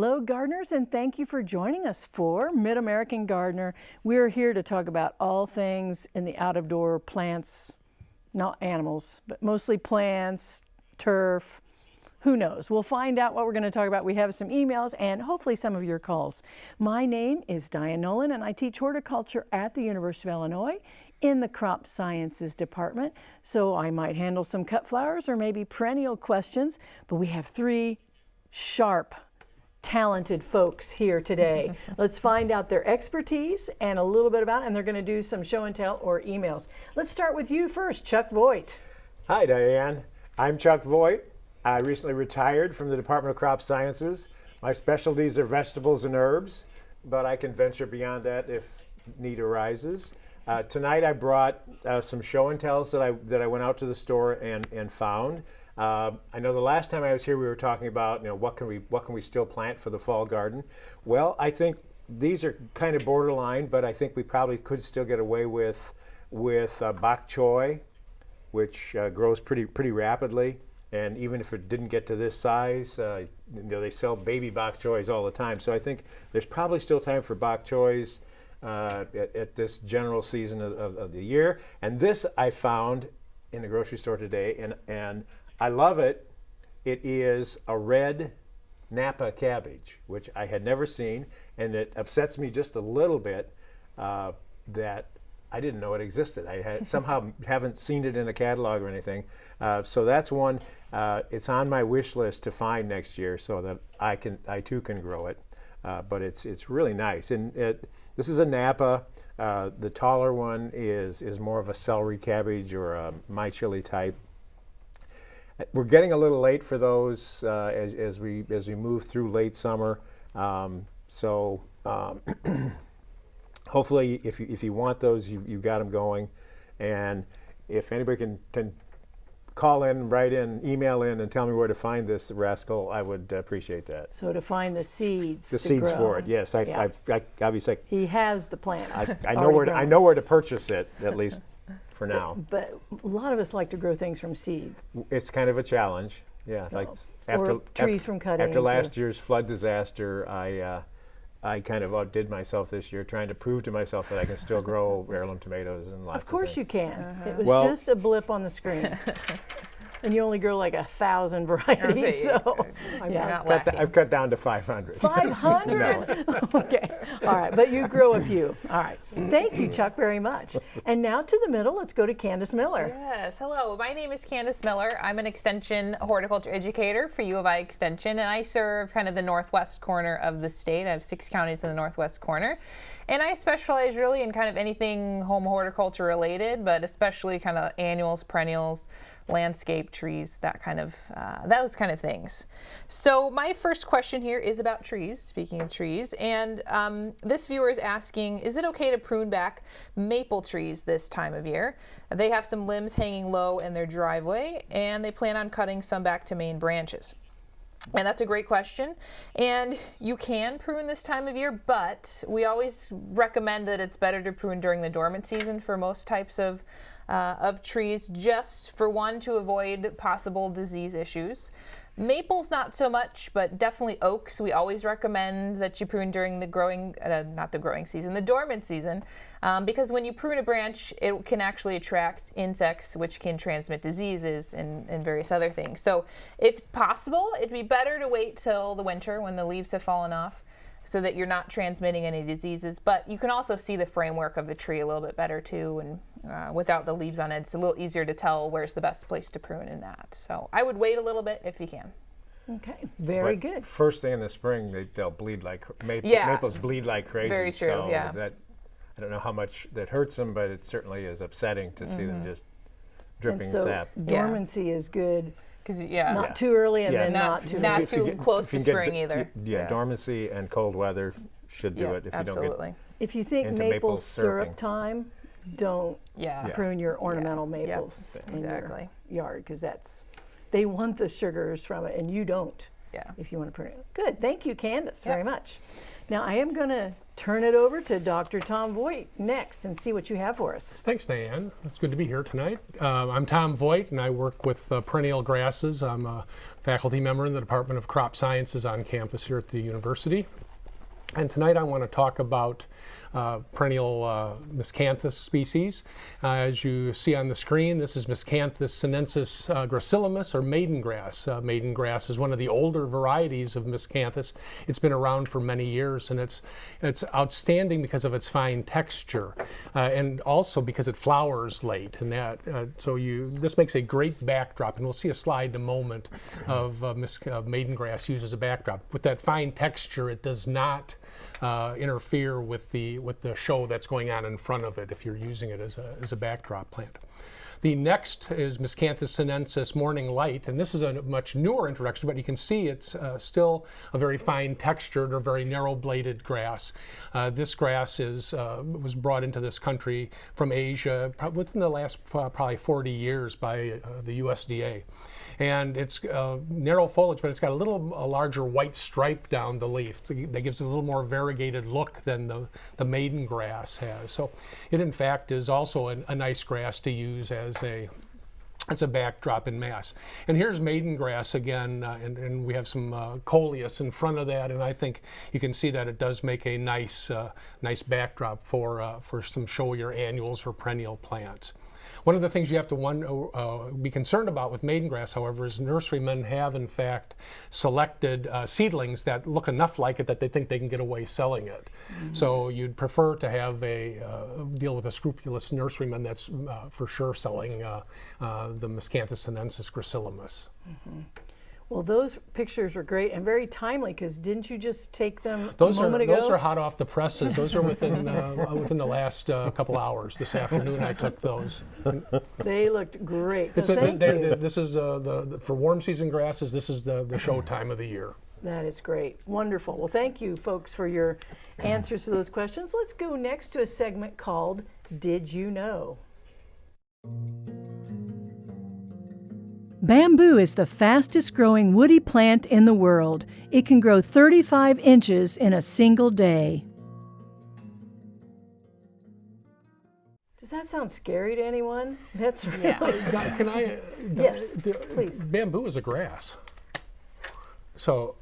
Hello, gardeners, and thank you for joining us for Mid-American Gardener. We're here to talk about all things in the out-of-door plants, not animals, but mostly plants, turf, who knows? We'll find out what we're going to talk about. We have some emails and hopefully some of your calls. My name is Diane Nolan and I teach horticulture at the University of Illinois in the crop sciences department. So I might handle some cut flowers or maybe perennial questions, but we have three sharp talented folks here today. Let's find out their expertise and a little bit about and they're going to do some show and tell or emails. Let's start with you first, Chuck Voigt. Hi, Diane. I'm Chuck Voigt. I recently retired from the Department of Crop Sciences. My specialties are vegetables and herbs, but I can venture beyond that if need arises. Uh, tonight I brought uh, some show and tells that I, that I went out to the store and, and found. Uh, I know the last time I was here we were talking about you know what can we what can we still plant for the fall garden. Well, I think these are kind of borderline, but I think we probably could still get away with with uh, bok choy, which uh, grows pretty pretty rapidly. And even if it didn't get to this size, uh, you know, they sell baby bok choys all the time. So I think there's probably still time for bok choys uh, at, at, this general season of, of, of, the year. And this I found in the grocery store today, and, and I love it. It is a red Napa cabbage, which I had never seen, and it upsets me just a little bit uh, that I didn't know it existed. I had, somehow haven't seen it in a catalog or anything. Uh, so that's one. Uh, it's on my wish list to find next year so that I can, I too can grow it. Uh, but it's it's really nice, and it, this is a Napa. Uh, the taller one is is more of a celery cabbage or a Michihli type. We're getting a little late for those uh, as, as, we, as we move through late summer. Um, so um, hopefully if you, if you want those, you, you got them going. And if anybody can, can call in, write in, email in, and tell me where to find this rascal, I would appreciate that. So to find the seeds. The seeds grow. for it, yes. I, yeah. I, I, obviously. He has the plant. I, I know where to, I know where to purchase it at least for now. But, but, a lot of us like to grow things from seed. It's kind of a challenge. Yeah, like after or trees after, from cuttings. After last year's flood disaster, I uh, I kind of outdid myself this year, trying to prove to myself that I can still grow heirloom tomatoes and lots. Of course, of you can. Uh -huh. It was well, just a blip on the screen. and you only grow like a thousand varieties. So yeah, I've cut, I've cut, down to 500. 500? okay, all right, but you grow a few. All right, thank you, Chuck, very much. And now to the middle, let's go to Candace Miller. Yes, hello, my name is Candace Miller. I'm an extension horticulture educator for U of I Extension, and I serve kind of the northwest corner of the state. I have six counties in the northwest corner. And I specialize really in kind of anything home horticulture related, but especially kind of annuals, perennials, landscape trees, that kind of, uh, those kind of things. So my first question here is about trees, speaking of trees, and um, this viewer is asking, is it okay to prune back maple trees this time of year? They have some limbs hanging low in their driveway, and they plan on cutting some back to main branches. And that's a great question. And you can prune this time of year, but we always recommend that it's better to prune during the dormant season for most types of uh, of trees just for one to avoid possible disease issues. Maples not so much, but definitely oaks. We always recommend that you prune during the growing, uh, not the growing season, the dormant season, um, because when you prune a branch, it can actually attract insects, which can transmit diseases and, and various other things. So if possible, it'd be better to wait till the winter when the leaves have fallen off so that you're not transmitting any diseases. But you can also see the framework of the tree a little bit better too, and uh, without the leaves on it, it's a little easier to tell where's the best place to prune in that. So I would wait a little bit if you can. Okay, very but good. First thing in the spring, they, they'll bleed like maple, yeah. maples bleed like crazy. Very true. So yeah. That I don't know how much that hurts them, but it certainly is upsetting to mm -hmm. see them mm-hmm. just dripping so sap. Dormancy yeah. is good. Because yeah, not yeah. too early and then not, not too not too get, close to spring either. Yeah, dormancy and cold weather should do it if absolutely. you don't get. If you think maple, maple syrup time, don't yeah. prune your ornamental yeah. maples yep. in exactly. your yard because that's they want the sugars from it and you don't. Yeah. If you want to prune it. Good. Thank you, Candace, yep. very much. Now I am going to turn it over to Dr. Tom Voigt next and see what you have for us. Thanks, Diane. It's good to be here tonight. Uh, I'm Tom Voigt, and I work with uh, perennial grasses. I'm a faculty member in the Department of Crop Sciences on campus here at the university. And tonight I want to talk about uh, perennial uh, miscanthus species. Uh, as you see on the screen, this is Miscanthus sinensis uh, gracillimus, or maiden grass. Uh, maiden grass is one of the older varieties of miscanthus. It's been around for many years, and it's it's outstanding because of its fine texture, uh, and also because it flowers late. And that so you this makes a great backdrop, and we'll see a slide in a moment of mis- maiden grass used as a backdrop. With that fine texture, it does not uh, interfere with the with the show that's going on in front of it if you're using it as a, as a backdrop plant. The next is Miscanthus sinensis Morning Light, and this is a much newer introduction, but you can see it's uh, still a very fine textured or very narrow bladed grass. Uh, this grass is uh, was brought into this country from Asia within the last uh, probably 40 years by uh, the USDA and it's uh, narrow foliage, but it's got a little a larger white stripe down the leaf that gives it a little more variegated look than the, the maiden grass has. So it in fact is also an, a nice grass to use as a it's a backdrop in mass. And here's maiden grass again, uh, and, and, we have some uh, coleus in front of that, and I think you can see that it does make a nice, uh, nice backdrop for, uh, for some showier annuals or perennial plants. One of the things you have to one, uh, be concerned about with maiden grass, however, is nurserymen have in fact selected uh, seedlings that look enough like it that they think they can get away selling it. Mm -hmm. So you'd prefer to have a uh, deal with a scrupulous nurseryman that's uh, for sure selling uh, the Miscanthus sinensis gracillimus. Mm -hmm. Well, those pictures are great and very timely because didn't you just take them those a moment are, ago? Those are hot off the presses. Those are within uh, within the last uh, couple hours. This afternoon, I took those. They looked great. So a, you. this is uh, the, the, for warm season grasses. This is the the show time of the year. That is great. Wonderful. Well, thank you, folks, for your answers to those questions. Let's go next to a segment called "Did You Know." Bamboo is the fastest growing woody plant in the world. It can grow 35 inches in a single day. Does that sound scary to anyone? That's really. Yeah. Can I? Uh, yes, please. Bamboo is a grass. So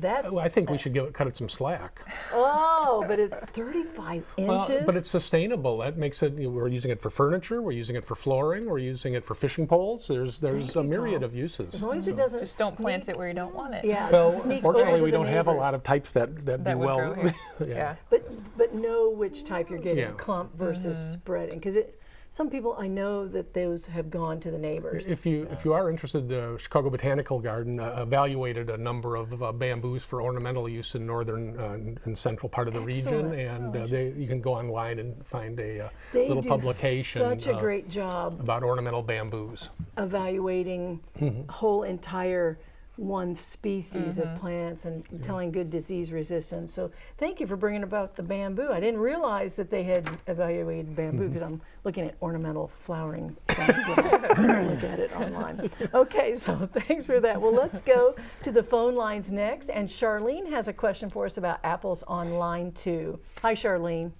that's. Well, I think we should give it, cut it some slack. Oh, but it's 35 inches. Well, but it's sustainable. That makes it. You know, we're using it for furniture. We're using it for flooring. We're using it for fishing poles. There's there's a myriad of uses. As long as it doesn't. Just don't plant it where you don't want it. Yeah. Well, fortunately, we don't have a lot of types that that, that do well. yeah. yeah. But but know which type you're getting, Yeah. clump versus Mm-hmm. spreading, because it. Some people I know that those have gone to the neighbors. If you if you are interested, the Chicago Botanical Garden uh, evaluated a number of uh, bamboos for ornamental use in northern uh, and central part of the region, and Oh, uh, they, you can go online and find a uh, they little publication such a uh, great job about ornamental bamboos. evaluating Mm-hmm. whole entire one species Mm-hmm. of plants and telling good disease resistance. So thank you for bringing about the bamboo. I didn't realize that they had evaluated bamboo Mm-hmm. because I'm looking at ornamental flowering plants when I look at it online. Okay, so thanks for that. Well, let's go to the phone lines next. And Charlene has a question for us about apples on line two. Hi, Charlene.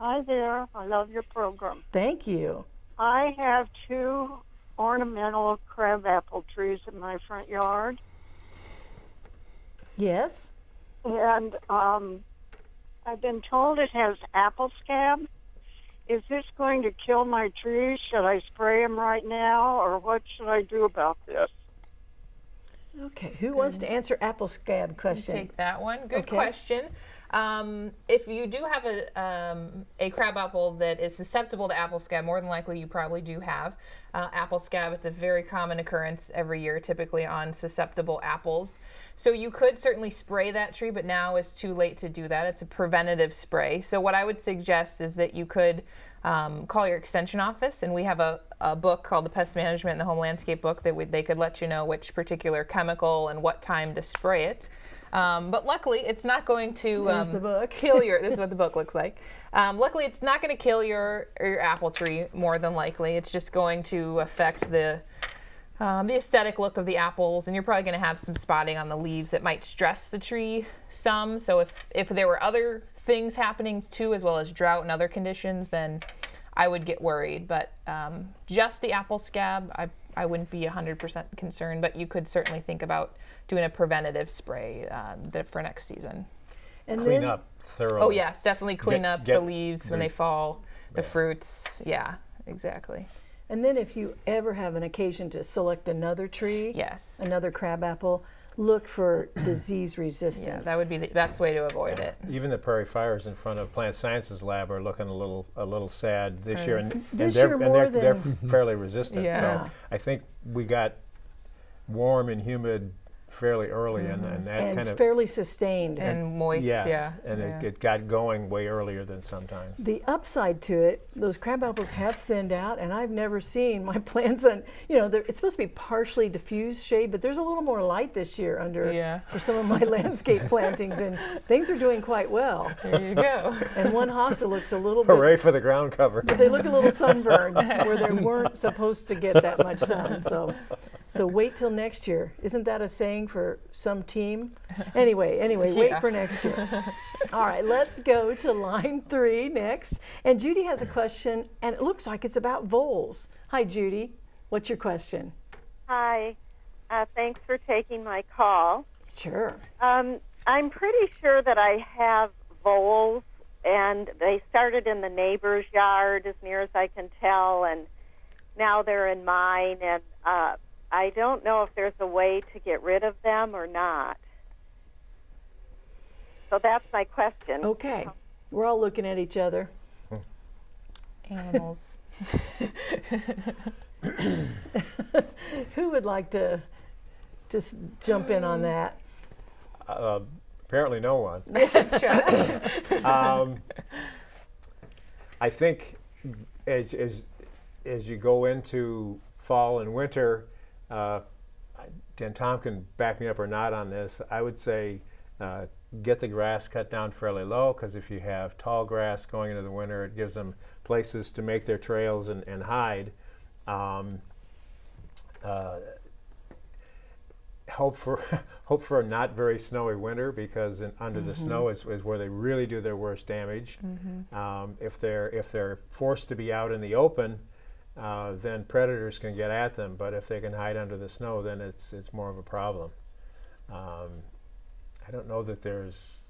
Hi there. I love your program. Thank you. I have two ornamental crabapple trees in my front yard, Yes? and um, I've been told it has apple scab. Is this going to kill my trees? Should I spray them right now, or what should I do about this? Okay, who wants to answer apple scab question? Take that one. Good Okay. question. Um, if you do have a, um, a crabapple that is susceptible to apple scab, more than likely you probably do have uh, apple scab. It's a very common occurrence every year, typically on susceptible apples. So you could certainly spray that tree, but now is too late to do that. It's a preventative spray. So what I would suggest is that you could um, call your extension office, and we have a, a book called the Pest Management and the Home Landscape Book that would, they could let you know which particular chemical and what time to spray it. Um, but luckily, it's not going to um, kill your. This is what the book looks like. Um, luckily, it's not going to kill your your apple tree. More than likely, it's just going to affect the um, the aesthetic look of the apples, and you're probably going to have some spotting on the leaves that might stress the tree some. So if if there were other things happening too, as well as drought and other conditions, then I would get worried. But um, just the apple scab, I I wouldn't be 100% concerned. But you could certainly think about doing a preventative spray uh, for next season. And Clean then, up thoroughly. Oh yes, definitely clean Get- up get the leaves when they fall, the fruits. Yeah, exactly. And then if you ever have an occasion to select another tree, Yes. another crabapple, look for disease resistance. Yeah, that would be the best way to avoid it. Even the Prairifires in front of Plant Sciences Lab are looking a little a little sad this year, and, mm-hmm. and they're, year and they're, they're fairly resistant. Yeah. So I think we got warm and humid fairly early, and, mm-hmm. and that and kind it's of fairly sustained. And moist, yes, yeah. and yeah. It, it got going way earlier than sometimes. the upside to it, those crab apples have thinned out, and I've never seen my plants on. You know, it's supposed to be partially diffused shade, but there's a little more light this year under Yeah. for some of my landscape plantings, and things are doing quite well. there you go. And one hosta looks a little bit. Hooray for the ground cover! but They look a little sunburned where they weren't supposed to get that much sun. So, so wait till next year. Isn't that a saying for some team? Anyway, anyway, wait Yeah. for next year. All right, let's go to line three next. And Judy has a question, and it looks like it's about voles. Hi, Judy. What's your question? Hi. Uh, thanks for taking my call. Sure. Um, I'm pretty sure that I have voles, and they started in the neighbor's yard, as near as I can tell, and now they're in mine. And uh, I don't know if there's a way to get rid of them or not. So that's my question. Okay. We're all looking at each other. Animals. Who would like to just jump in on that? Uh, apparently, no one. Sure. um, I think as, as, as you go into fall and winter, uh, and Tom can back me up or not on this, I would say uh, get the grass cut down fairly low because if you have tall grass going into the winter, it gives them places to make their trails and, and hide. Um, uh, hope for hope for a not very snowy winter because in, under the snow is, is where they really do their worst damage. Um, if they're if they're forced to be out in the open, uh, then predators can get at them. But if they can hide under the snow, then it's it's more of a problem. Um, I don't know that there's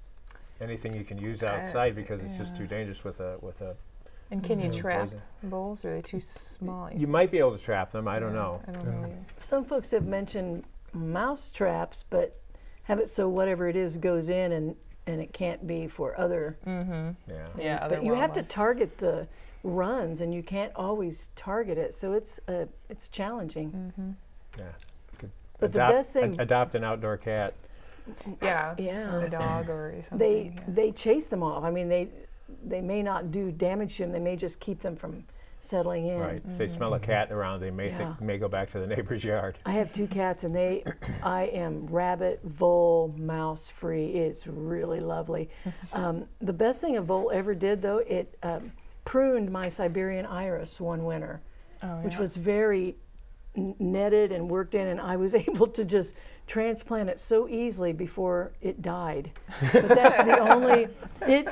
anything you can use outside because it's just too dangerous with a with a. And can you trap Poison. bowls? Are they too small? You might be able to trap them. I don't know. I don't know. either. Some folks have mentioned mouse traps, but have it so whatever it is goes in and, and it can't be for other Yeah. Yeah, things. other But you have to target the runs and you can't always target it. So it's uh, it's challenging. Yeah. Could But the adopt- best thing- ad- adopt an outdoor cat. Yeah. Yeah. Or a dog or something. They yeah. they chase them off. I mean they they may not do damage to them. They may just keep them from settling in. Right. If they smell a cat around, they may Yeah. think, may go back to the neighbor's yard. I have two cats, and they, I am rabbit, vole, mouse free. It's really lovely. Um, the best thing a vole ever did, though, it um, pruned my Siberian iris one winter, Oh, which was very netted and worked in, and I was able to just transplant it so easily before it died. But that's the only it.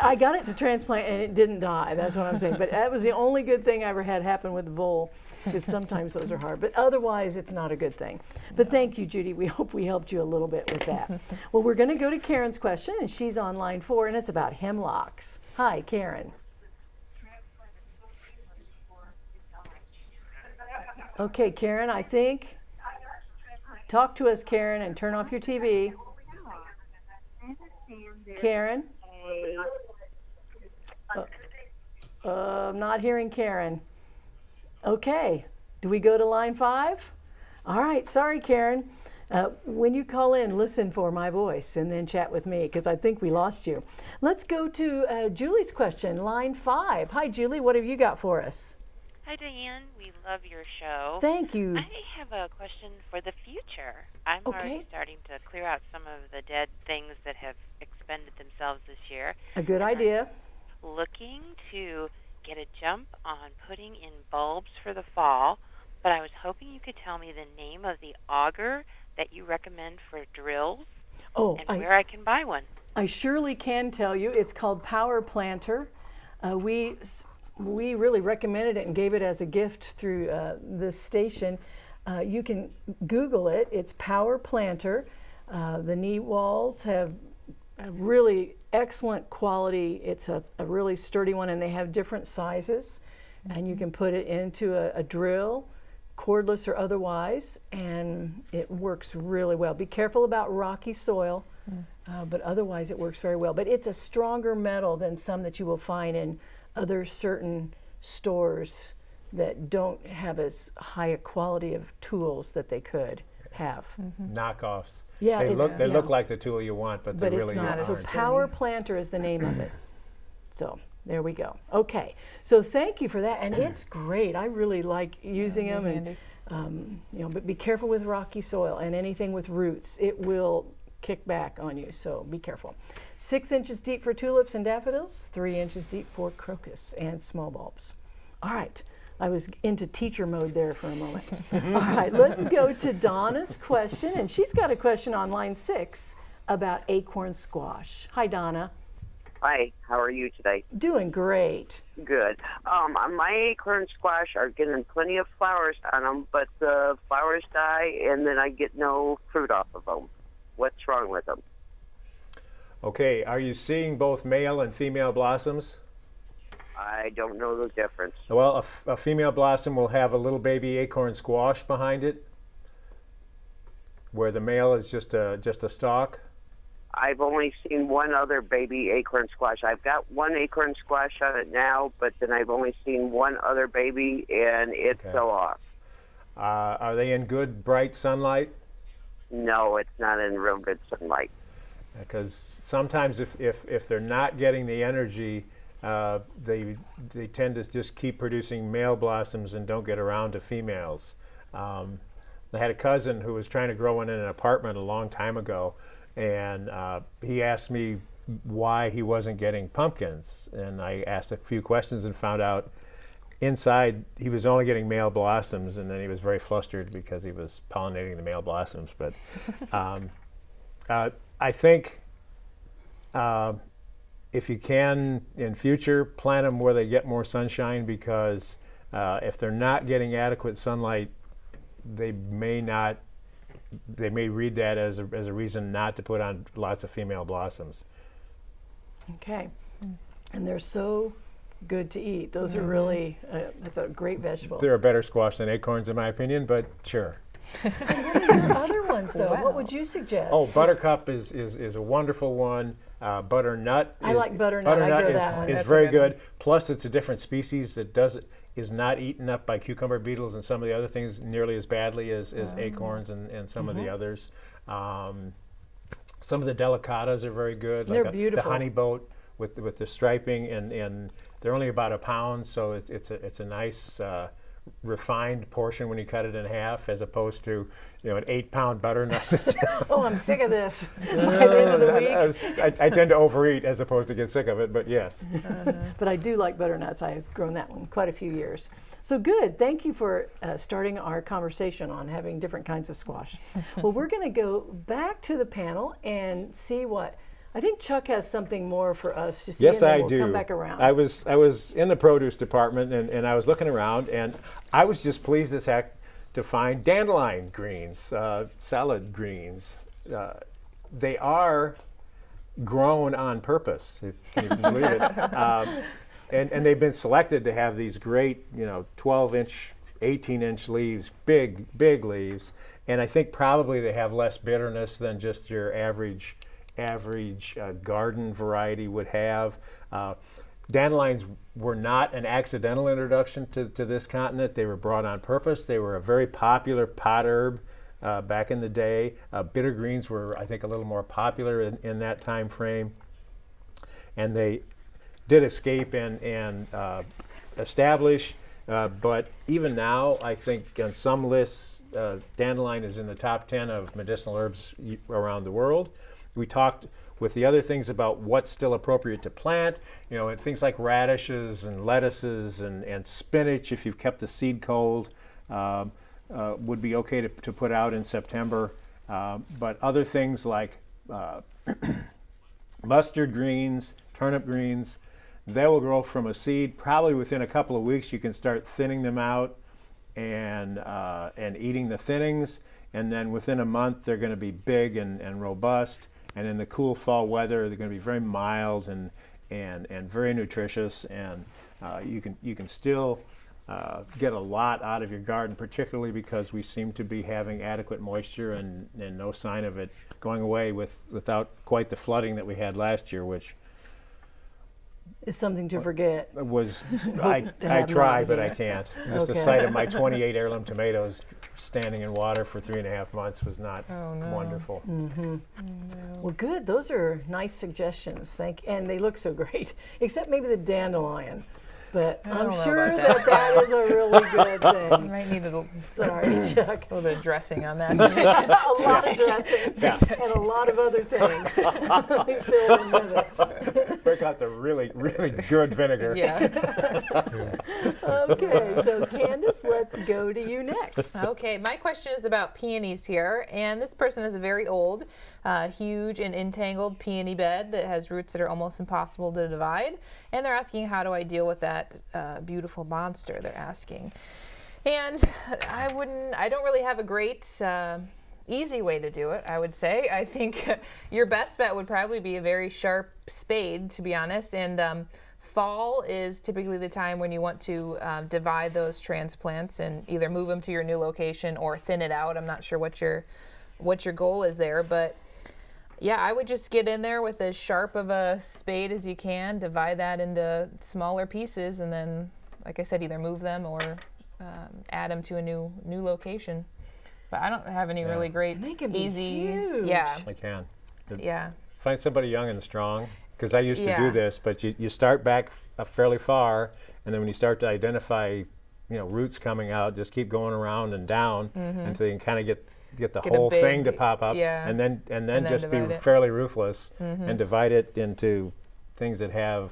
I got it to transplant and it didn't die. That's what I'm saying. But that was the only good thing I ever had happen with vole, because sometimes those are hard. But otherwise, it's not a good thing. But thank you, Judy. We hope we helped you a little bit with that. well, we're going to go to Karen's question, and she's on line four, and it's about hemlocks. Hi, Karen. Okay, Karen, I think. Talk to us, Karen, and turn off your TV. Karen? Uh, uh, I'm not hearing Karen. Okay, do we go to line five? All right, sorry, Karen. Uh, when you call in, listen for my voice and then chat with me because I think we lost you. Let's go to uh, Julie's question, line five. Hi, Julie, what have you got for us? Hi, Diane. We love your show. Thank you. I have a question for the future. I'm Okay. already starting to clear out some of the dead things that have expended themselves this year. A good And I'm idea. Looking to get a jump on putting in bulbs for the fall, but I was hoping you could tell me the name of the auger that you recommend for drills Oh, and I, where I can buy one. I surely can tell you. It's called Power Planter. Uh, we we really recommended it and gave it as a gift through uh, this station. Uh, you can Google it. It's Power Planter. Uh, the knee walls have a really excellent quality. It's a, a really sturdy one, and they have different sizes. And you can put it into a, a drill, cordless or otherwise, and it works really well. Be careful about rocky soil, uh, but otherwise it works very well. But it's a stronger metal than some that you will find in other certain stores that don't have as high a quality of tools that they could have. Knockoffs. Yeah, they look they yeah. look like the tool you want, but, but they it's really not. aren't. So Power Planter is the name of it. So there we go. Okay, so thank you for that, and it's great. I really like using them, and um, you know, but be careful with rocky soil and anything with roots. It will kick back on you, so be careful. Six inches deep for tulips and daffodils, three inches deep for crocus and small bulbs. All right. I was into teacher mode there for a moment. All right, let's go to Donna's question. And she's got a question on line six about acorn squash. Hi, Donna. Hi, how are you today? Doing great. Good. Um, my acorn squash are getting plenty of flowers on them, but the flowers die, and then I get no fruit off of them. What's wrong with them? Okay, are you seeing both male and female blossoms? I don't know the difference. Well, a, f- a female blossom will have a little baby acorn squash behind it, where the male is just a just a stalk. I've only seen one other baby acorn squash. I've got one acorn squash on it now, but then I've only seen one other baby, and it Okay. fell off. Uh, are they in good bright sunlight? No, it's not in real good sunlight. Because sometimes if, if, if they're not getting the energy, uh, they they tend to just keep producing male blossoms and don't get around to females. Um, I had a cousin who was trying to grow one in an apartment a long time ago, and uh, he asked me why he wasn't getting pumpkins, and I asked a few questions and found out inside he was only getting male blossoms, and then he was very flustered because he was pollinating the male blossoms. But um, uh, I think uh, if you can in future, plant them where they get more sunshine because uh, if they're not getting adequate sunlight, they may not. They may read that as a, as a reason not to put on lots of female blossoms. Okay. And they're so good to eat. Those are really, uh, that's a great vegetable. They're a better squash than acorns, in my opinion, but sure. Other ones, though, what would you suggest? Oh, buttercup is, is, is a wonderful one. Uh, butternut. I is, like butternut. Butternut grow is, that one. is very good good. Plus, it's a different species that does is not eaten up by cucumber beetles and some of the other things nearly as badly as, as Oh. acorns and, and some Mm-hmm. of the others. Um, some of the delicatas are very good. They're like a- beautiful. The honey boat with with the striping and, and they're only about a pound, so it's it's a it's a nice. Uh, refined portion when you cut it in half as opposed to you know an eight pound butternut Oh, I'm sick of this. By the end of the I- I, was- I- I tend to overeat as opposed to get sick of it, but yes. But I do like butternuts. I've grown that one quite a few years. So good. Thank you for uh, starting our conversation on having different kinds of squash. well, we're going to go back to the panel and see what. I think Chuck has something more for us to see. Yes, I we'll do. Come back around. I was I was in the produce department and, and I was looking around and I was just pleased as heck to find dandelion greens, uh, salad greens. Uh, they are grown on purpose, if you can believe it. Um, and, and they've been selected to have these great, you know, 12 inch, 18 inch leaves, big, big leaves. And I think probably they have less bitterness than just your average, average uh, garden variety would have. Uh, dandelions were not an accidental introduction to, to this continent. They were brought on purpose. They were a very popular pot herb uh, back in the day. Uh, bitter greens were, I think, a little more popular in, in that time frame. And they did escape and, and uh, establish, uh, but even now, I think on some lists, uh, dandelion is in the top 10 of medicinal herbs around the world. We talked with the other things about what's still appropriate to plant, you know, and things like radishes and lettuces and, and spinach if you've kept the seed cold. um, uh, would be okay to, to put out in September. Um, but other things like uh, mustard greens, turnip greens, they will grow from a seed. Probably within a couple of weeks, you can start thinning them out and uh, and eating the thinnings. And then within a month, they're going to be big and, and robust. And in the cool fall weather, they're going to be very mild and and and very nutritious. And uh, you can you can still uh, get a lot out of your garden, particularly because we seem to be having adequate moisture and, and no sign of it going away with without quite the flooding that we had last year, which It's something to forget. was I, I try, but I can't. Just the sight of my 28 heirloom tomatoes standing in water for three and a half months was not Oh, no. wonderful. Mm-hmm. Mm-hmm. Well, good. Those are nice suggestions. Thank, and they look so great. Except maybe the dandelion, but I I'm sure about that that is a really good thing. You thing. might need a little, Sorry, Chuck. little bit of dressing on that. a lot of dressing Yeah. and a lot of other things. Let me fill in with it. Break out the really, really good vinegar. yeah. Okay, so Candace, let's go to you next. Okay, my question is about peonies here, and this person is a very old, uh, huge and entangled peony bed that has roots that are almost impossible to divide, and they're asking how do I deal with that uh, beautiful monster? They're asking, and I wouldn't, I don't really have a great. Uh, Easy way to do it, I would say. I think your best bet would probably be a very sharp spade, to be honest. And um, fall is typically the time when you want to um, divide those transplants and either move them to your new location or thin it out. I'm not sure what your what your goal is there, but yeah, I would just get in there with as sharp of a spade as you can, divide that into smaller pieces, and then, like I said, either move them or um, add them to a new new location. But I don't have any Yeah. really great, They can be easy. huge. Yeah, I can. yeah, Find somebody young and strong, because I used to Yeah. do this, but you, you start back f- uh, fairly far, and then when you start to identify, you know, roots coming out, just keep going around and down mm-hmm. until you can kind of get get the. Get a whole thing to pop up, yeah. and then and then And then just be divide it. Fairly ruthless mm-hmm. and divide it into things that have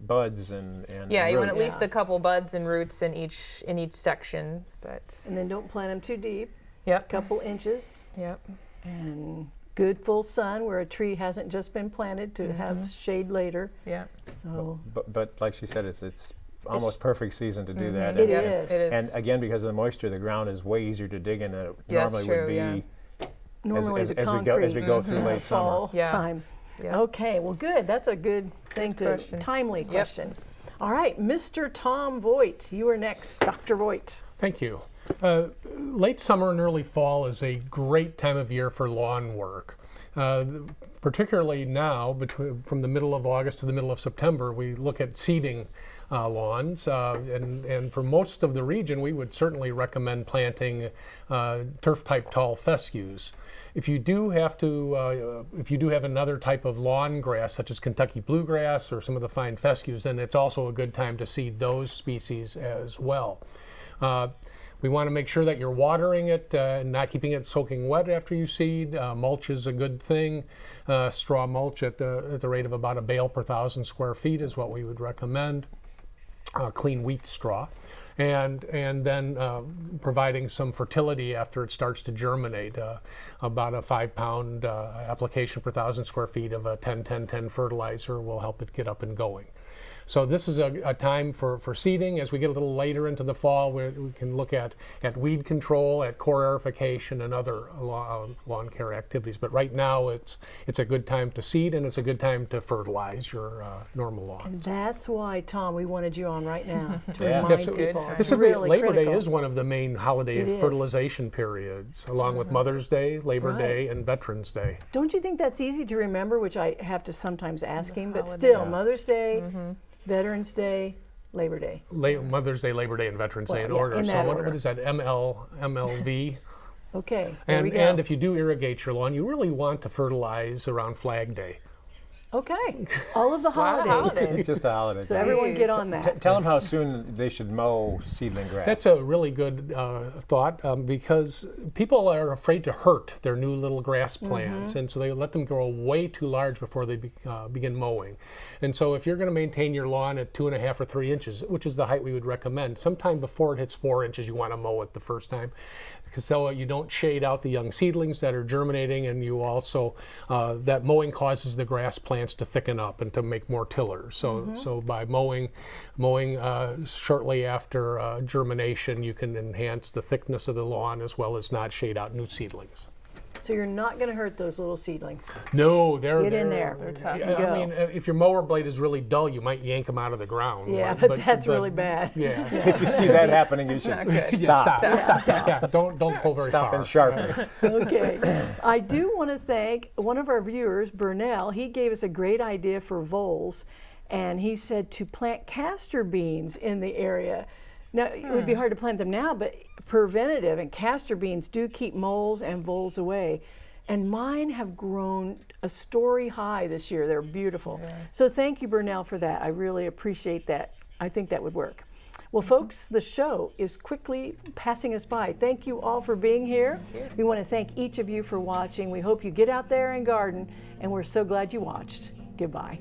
buds and and yeah. You want at roots. least a couple buds and roots in each in each section. But And then don't plant them too deep, yep, couple inches, yep, and good full sun where a tree hasn't just been planted to Mm-hmm. have shade later. yep. So But, but like she said, it's it's almost perfect season to do that. It and, Yep, and- is. It is. And again, because of the moisture, the ground is way easier to dig in than it Yeah, that's normally true, would be yeah. as, normally as, the as we go as we go through in the late summer. fall Yeah. time. Yeah. Okay, well, good. That's a good thing to question. timely question. All right, Mr. Tom Voigt, you are next, Dr. Voigt. Thank you. Uh, late summer and early fall is a great time of year for lawn work. Uh, particularly now, between, from the middle of August to the middle of September, we look at seeding uh, lawns. Uh, and, and for most of the region, we would certainly recommend planting uh, turf-type tall fescues. If you do have to, uh, if you do have another type of lawn grass, such as Kentucky bluegrass or some of the fine fescues, then it's also a good time to seed those species as well. Uh, we want to make sure that you're watering it uh, and not keeping it soaking wet after you seed. Uh, mulch is a good thing. Uh, straw mulch at the, at the rate of about a bale per thousand square feet is what we would recommend. Uh, clean wheat straw. And, and then uh, providing some fertility after it starts to germinate. Uh, about a five pound uh, application per thousand square feet of a 10 10 10 fertilizer will help it get up and going. So this is a, a time for, for seeding. As we get a little later into the fall, we, we can look at, at weed control, at core aerification, and other lawn, uh, lawn care activities. But right now, it's it's a good time to seed, and it's a good time to fertilize your uh, normal lawn. And That's why, Tom, we wanted you on right now to Yeah. remind Yes, people. This is really Labor Day is one of the main holiday It is. fertilization periods, along with uh-huh. Mother's Day, Labor Right. Day, and Veterans Day. Don't you think that's easy to remember, which I have to sometimes ask him, but still, Yeah. Mother's Day, mm-hmm. Veterans Day, Labor Day. La- Mother's Day, Labor Day, and Veterans Day in yeah, order. in so what, order. what is that? ML MLV. Okay, there we and and if you do irrigate your lawn, you really want to fertilize around Flag Day. Okay. All of the holidays. holidays. It's just a holiday. So everyone get on T- that. tell them how soon they should mow seedling grass. That's a really good uh, thought um, because people are afraid to hurt their new little grass plants, and so they let them grow way too large before they be, uh, begin mowing. And so, if you're going to maintain your lawn at two and a half or three inches, which is the height we would recommend, sometime before it hits four inches, you want to mow it the first time. Because so you don't shade out the young seedlings that are germinating, and you also uh, that mowing causes the grass plants to thicken up and to make more tillers. So, so by mowing, mowing uh, shortly after uh, germination, you can enhance the thickness of the lawn as well as not shade out new seedlings. So you're not going to hurt those little seedlings. No, they're Get in they're- there. They're tough. Yeah, Go. I mean, if your mower blade is really dull, you might yank them out of the ground. Yeah, but that's really bad. Yeah, if you see that happening, you should Not good. stop. stop, stop. Yeah, don't don't pull very Stop far. and sharpen. okay. I do want to thank one of our viewers, Burnell. He gave us a great idea for voles, and he said to plant castor beans in the area. Now, it would be hmm. hard to plant them now, but preventative, and castor beans do keep moles and voles away. And mine have grown a story high this year. They're beautiful. So thank you, Burnell, for that. I really appreciate that. I think that would work. Well, mm-hmm. folks, the show is quickly passing us by. Thank you all for being here. We want to thank each of you for watching. We hope you get out there and garden, and we're so glad you watched. Goodbye.